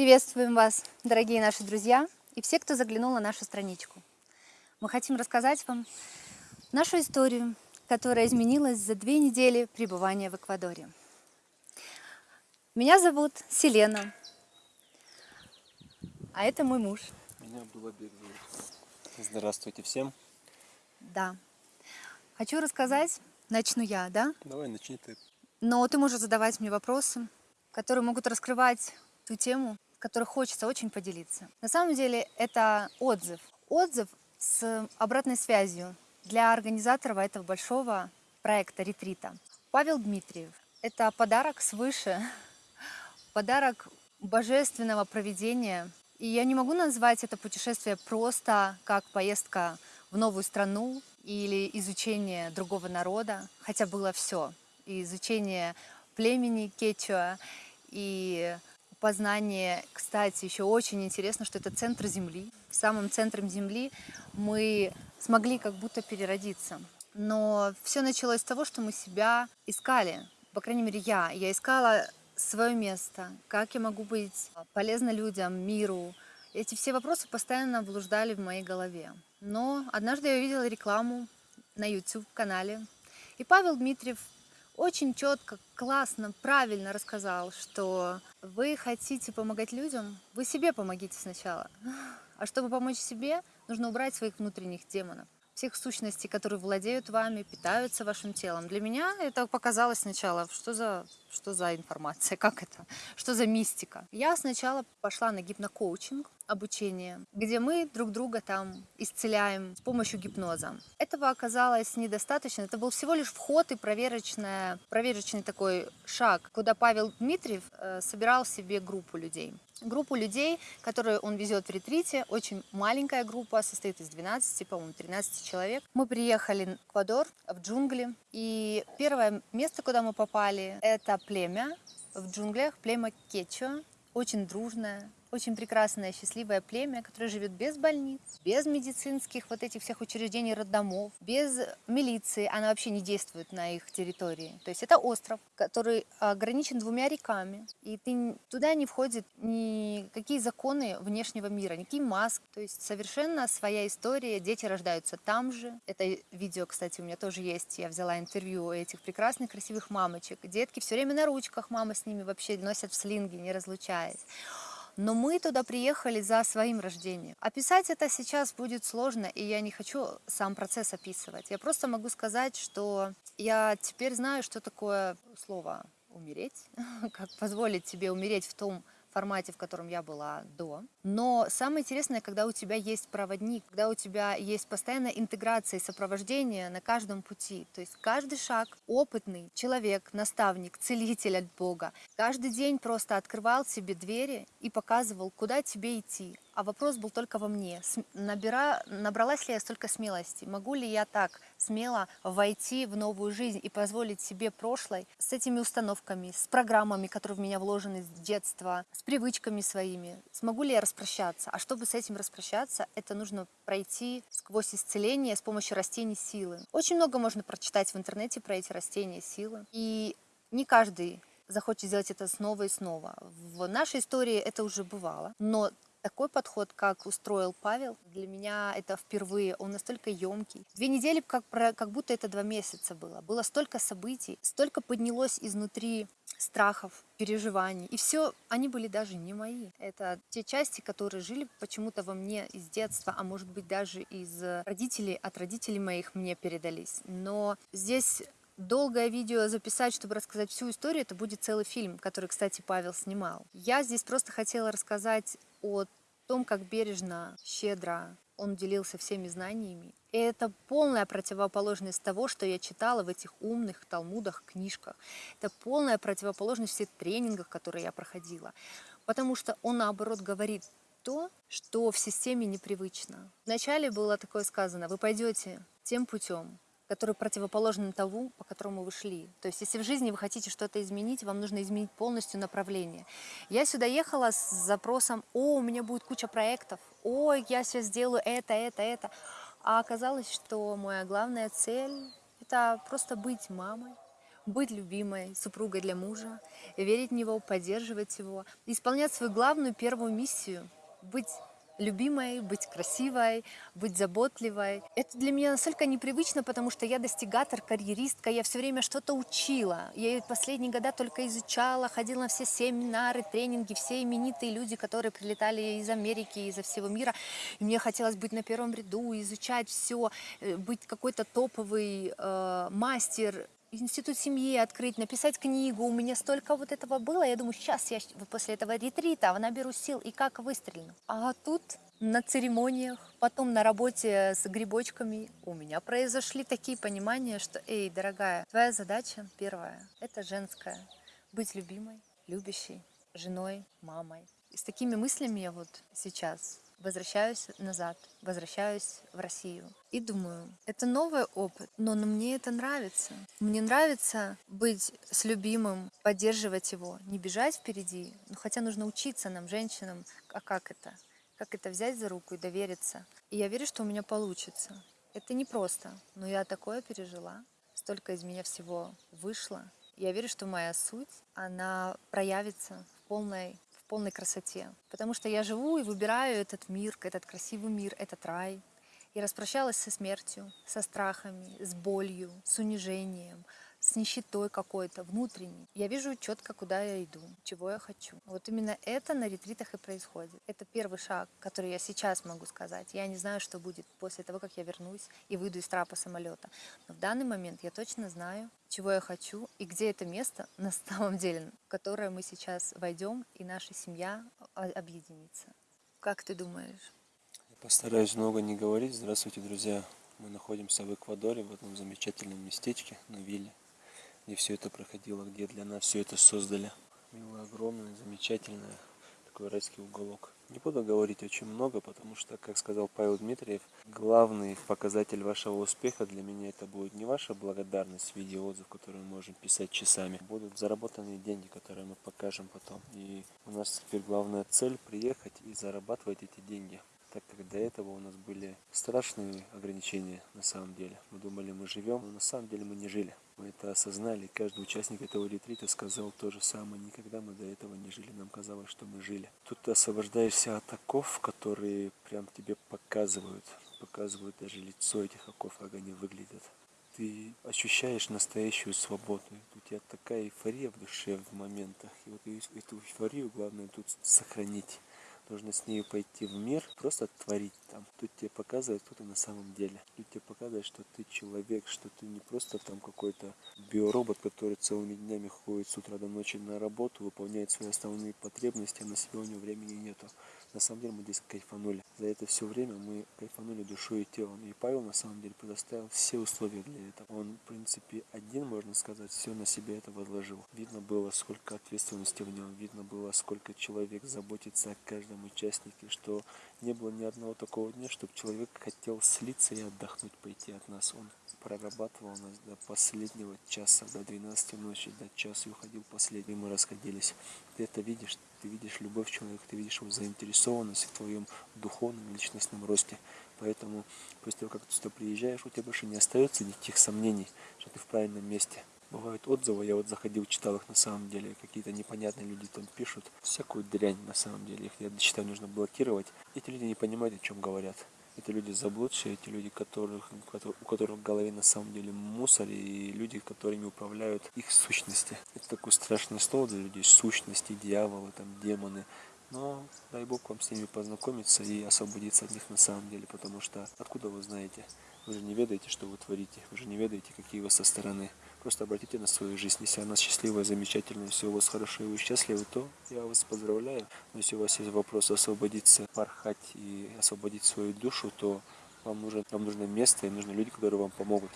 Приветствуем вас, дорогие наши друзья и все, кто заглянул на нашу страничку. Мы хотим рассказать вам нашу историю, которая изменилась за две недели пребывания в Эквадоре. Меня зовут Селена, а это мой муж. Меня Абдулабек зовут. Здравствуйте всем. Да. Хочу рассказать, начну я, да? Давай, начни ты. Но ты можешь задавать мне вопросы, которые могут раскрывать ту тему, которой хочется очень поделиться. На самом деле это отзыв. Отзыв с обратной связью для организаторов этого большого проекта ретрита. Павел Дмитриев. Это подарок свыше, подарок божественного проведения. И я не могу назвать это путешествие просто как поездка в новую страну или изучение другого народа, хотя было все. И изучение племени Кечуа, и познание, кстати, еще очень интересно, что это центр Земли. В самом центре Земли мы смогли как будто переродиться. Но все началось с того, что мы себя искали. По крайней мере, я. Я искала свое место, как я могу быть полезна людям, миру. Эти все вопросы постоянно блуждали в моей голове. Но однажды я увидела рекламу на YouTube-канале, и Павел Дмитриев очень четко, классно, правильно рассказал, что вы хотите помогать людям, вы себе помогите сначала. А чтобы помочь себе, нужно убрать своих внутренних демонов всех сущностей, которые владеют вами, питаются вашим телом. Для меня это показалось сначала, что за, что за информация, как это, что за мистика. Я сначала пошла на гипнокоучинг, обучение, где мы друг друга там исцеляем с помощью гипноза. Этого оказалось недостаточно. Это был всего лишь вход и проверочная, проверочный такой шаг, куда Павел Дмитриев э, собирал себе группу людей. Группу людей, которую он везет в ретрите, очень маленькая группа, состоит из 12, по-моему, 13 человек. Мы приехали в Эквадор, в джунгли, и первое место, куда мы попали, это племя. В джунглях, племя Кечо, очень дружное, очень прекрасное, счастливое племя, которое живет без больниц, без медицинских вот этих всех учреждений, роддомов, без милиции. Она вообще не действует на их территории. То есть это остров, который ограничен двумя реками. И ты, туда не входят никакие законы внешнего мира, никакие маски. То есть совершенно своя история. Дети рождаются там же. Это видео, кстати, у меня тоже есть. Я взяла интервью этих прекрасных, красивых мамочек. Детки все время на ручках, мама с ними вообще носят в слинге, не разлучаясь. Но мы туда приехали за своим рождением. Описать это сейчас будет сложно, и я не хочу сам процесс описывать. Я просто могу сказать, что я теперь знаю, что такое слово «умереть», как позволить себе умереть в том формате, в котором я была до. Но самое интересное, когда у тебя есть проводник, когда у тебя есть постоянная интеграция и сопровождение на каждом пути. То есть каждый шаг опытный человек, наставник, целитель от Бога, каждый день просто открывал себе двери и показывал, куда тебе идти, а вопрос был только во мне. Набира... Набралась ли я столько смелости? Могу ли я так смело войти в новую жизнь и позволить себе прошлой с этими установками, с программами, которые в меня вложены с детства, с привычками своими? Смогу ли я распрощаться? А чтобы с этим распрощаться, это нужно пройти сквозь исцеление с помощью растений силы. Очень много можно прочитать в интернете про эти растения силы. И не каждый захочет сделать это снова и снова. В нашей истории это уже бывало, но такой подход, как устроил Павел, для меня это впервые. Он настолько емкий. Две недели, как, как будто это два месяца было. Было столько событий, столько поднялось изнутри страхов, переживаний. И все, они были даже не мои. Это те части, которые жили почему-то во мне из детства, а может быть даже из родителей, от родителей моих мне передались. Но здесь долгое видео записать, чтобы рассказать всю историю, это будет целый фильм, который, кстати, Павел снимал. Я здесь просто хотела рассказать о том, как бережно, щедро он делился всеми знаниями. И это полная противоположность того, что я читала в этих умных талмудах, книжках. Это полная противоположность всех тренингах, которые я проходила. Потому что он, наоборот, говорит то, что в системе непривычно. Вначале было такое сказано, вы пойдете тем путем, который противоположен тому, по которому вы шли. То есть, если в жизни вы хотите что-то изменить, вам нужно изменить полностью направление. Я сюда ехала с запросом, о, у меня будет куча проектов, о, я сейчас сделаю это, это, это. А оказалось, что моя главная цель – это просто быть мамой, быть любимой супругой для мужа, верить в него, поддерживать его, исполнять свою главную первую миссию – быть любимой, быть красивой, быть заботливой. Это для меня настолько непривычно, потому что я достигатор, карьеристка, я все время что-то учила. Я последние года только изучала, ходила на все семинары, тренинги, все именитые люди, которые прилетали из Америки, из всего мира. И мне хотелось быть на первом ряду, изучать все, э, быть какой-то топовый э, мастер, институт семьи открыть, написать книгу. У меня столько вот этого было. Я думаю, сейчас я после этого ретрита наберу сил и как выстрелю. А тут на церемониях, потом на работе с грибочками у меня произошли такие понимания, что, эй, дорогая, твоя задача первая, это женская, быть любимой, любящей, женой, мамой. И с такими мыслями я вот сейчас возвращаюсь назад, возвращаюсь в Россию. И думаю, это новый опыт, но мне это нравится. Мне нравится быть с любимым, поддерживать его, не бежать впереди. Ну, хотя нужно учиться нам, женщинам, а как это? Как это взять за руку и довериться? И я верю, что у меня получится. Это не просто, но я такое пережила. Столько из меня всего вышло. Я верю, что моя суть, она проявится в полной полной красоте. Потому что я живу и выбираю этот мир, этот красивый мир, этот рай. И распрощалась со смертью, со страхами, с болью, с унижением, с нищетой какой-то внутренней. Я вижу четко, куда я иду, чего я хочу. Вот именно это на ретритах и происходит. Это первый шаг, который я сейчас могу сказать. Я не знаю, что будет после того, как я вернусь и выйду из трапа самолета. Но в данный момент я точно знаю, чего я хочу и где это место на самом деле, в которое мы сейчас войдем и наша семья объединится. Как ты думаешь? Постараюсь много не говорить. Здравствуйте, друзья. Мы находимся в Эквадоре, в этом замечательном местечке на вилле где все это проходило, где для нас все это создали. Мило огромное, замечательное, такой райский уголок. Не буду говорить очень много, потому что, как сказал Павел Дмитриев, главный показатель вашего успеха для меня это будет не ваша благодарность в виде отзыв, которые мы можем писать часами, будут заработанные деньги, которые мы покажем потом. И у нас теперь главная цель приехать и зарабатывать эти деньги так как до этого у нас были страшные ограничения на самом деле. Мы думали, мы живем, но на самом деле мы не жили. Мы это осознали, каждый участник этого ретрита сказал то же самое. Никогда мы до этого не жили, нам казалось, что мы жили. Тут ты освобождаешься от оков, которые прям тебе показывают, показывают даже лицо этих оков, как они выглядят. Ты ощущаешь настоящую свободу. У тебя такая эйфория в душе в моментах. И вот эту эйфорию главное тут сохранить Нужно с ней пойти в мир, просто творить там. Тут тебе показывает, кто ты на самом деле. Тут тебе показывает, что ты человек, что ты не просто там какой-то биоробот, который целыми днями ходит с утра до ночи на работу, выполняет свои основные потребности, а на себя у него времени нету. На самом деле мы здесь кайфанули. За это все время мы кайфанули душой и телом. И Павел на самом деле предоставил все условия для этого. Он, в принципе, один, можно сказать, все на себя это возложил. Видно было, сколько ответственности в нем, видно было, сколько человек заботится о каждом участнике, что не было ни одного такого дня, чтобы человек хотел слиться и отдохнуть, пойти от нас. Он прорабатывал нас до последнего часа, до 12 ночи, до часа и уходил последний. Мы расходились. Ты это видишь, ты видишь любовь человека, ты видишь его заинтересованность в твоем духовном личностном росте. Поэтому после того, как ты сюда приезжаешь, у тебя больше не остается никаких сомнений, что ты в правильном месте. Бывают отзывы, я вот заходил, читал их на самом деле, какие-то непонятные люди там пишут, всякую дрянь на самом деле, их я считаю нужно блокировать. Эти люди не понимают, о чем говорят. Это люди заблудшие, эти люди, которых, у которых в голове на самом деле мусор, и люди, которыми управляют их сущности. Это такое страшное слово для людей, сущности, дьяволы, там, демоны. Но дай Бог вам с ними познакомиться и освободиться от них на самом деле, потому что откуда вы знаете? Вы же не ведаете, что вы творите, вы же не ведаете, какие вы со стороны. Просто обратите на свою жизнь. Если она счастливая, замечательная, все у вас хорошо и вы счастливы, то я вас поздравляю. Но если у вас есть вопрос освободиться, порхать и освободить свою душу, то вам нужно, вам нужно место и нужны люди, которые вам помогут.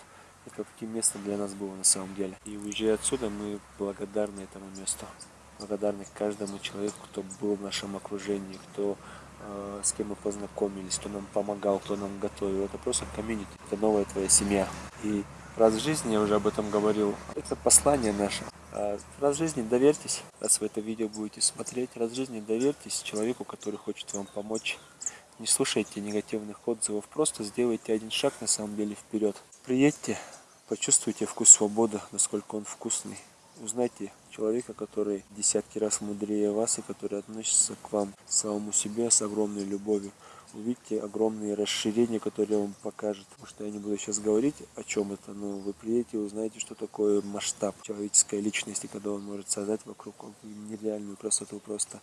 Это таким местом для нас было на самом деле. И уезжая отсюда, мы благодарны этому месту. Благодарны каждому человеку, кто был в нашем окружении, кто э, с кем мы познакомились, кто нам помогал, кто нам готовил. Это просто комьюнити, это новая твоя семья. И раз в жизни, я уже об этом говорил, это послание наше. А раз в жизни доверьтесь, раз вы это видео будете смотреть, раз в жизни доверьтесь человеку, который хочет вам помочь. Не слушайте негативных отзывов, просто сделайте один шаг на самом деле вперед. Приедьте, Почувствуйте вкус свободы, насколько он вкусный. Узнайте человека, который десятки раз мудрее вас и который относится к вам, самому себе с огромной любовью. Увидите огромные расширения, которые он покажет. Потому что я не буду сейчас говорить, о чем это, но вы приедете и узнаете, что такое масштаб человеческой личности, когда он может создать вокруг нереальную красоту просто.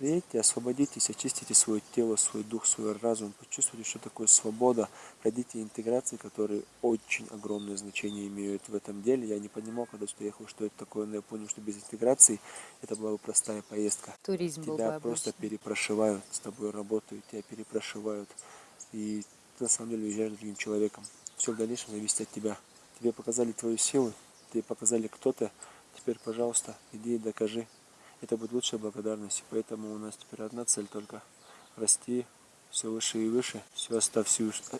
Приедьте, освободитесь, очистите свое тело, свой дух, свой разум, почувствуйте, что такое свобода, пройдите интеграции, которые очень огромное значение имеют в этом деле. Я не понимал, когда сюда ехал, что это такое, но я понял, что без интеграции это была бы простая поездка. Туризм был бы Тебя просто обычный. перепрошивают, с тобой работают, тебя перепрошивают. И ты на самом деле уезжаешь другим человеком. Все в дальнейшем зависит от тебя. Тебе показали твою силу, тебе показали кто то Теперь, пожалуйста, иди и докажи. Это будет лучшая благодарность. Поэтому у нас теперь одна цель только расти все выше и выше, всю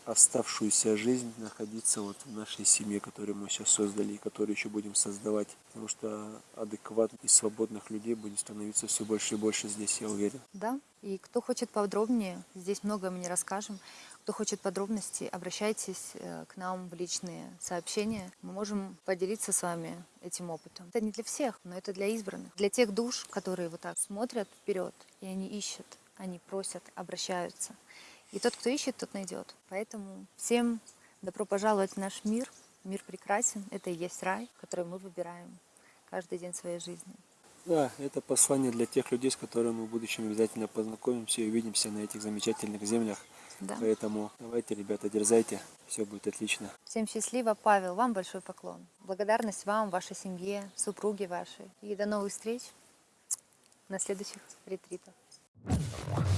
оставшуюся, жизнь находиться вот в нашей семье, которую мы сейчас создали и которую еще будем создавать. Потому что адекватных и свободных людей будет становиться все больше и больше здесь, я уверен. Да, и кто хочет подробнее, здесь многое мы не расскажем. Кто хочет подробности, обращайтесь э, к нам в личные сообщения. Мы можем поделиться с вами этим опытом. Это не для всех, но это для избранных. Для тех душ, которые вот так смотрят вперед, и они ищут, они просят, обращаются. И тот, кто ищет, тот найдет. Поэтому всем добро пожаловать в наш мир. Мир прекрасен. Это и есть рай, который мы выбираем каждый день своей жизни. Да, это послание для тех людей, с которыми мы в будущем обязательно познакомимся и увидимся на этих замечательных землях. Да. Поэтому давайте, ребята, дерзайте, все будет отлично. Всем счастливо, Павел. Вам большой поклон. Благодарность вам, вашей семье, супруге вашей. И до новых встреч на следующих ретритах. Thank you.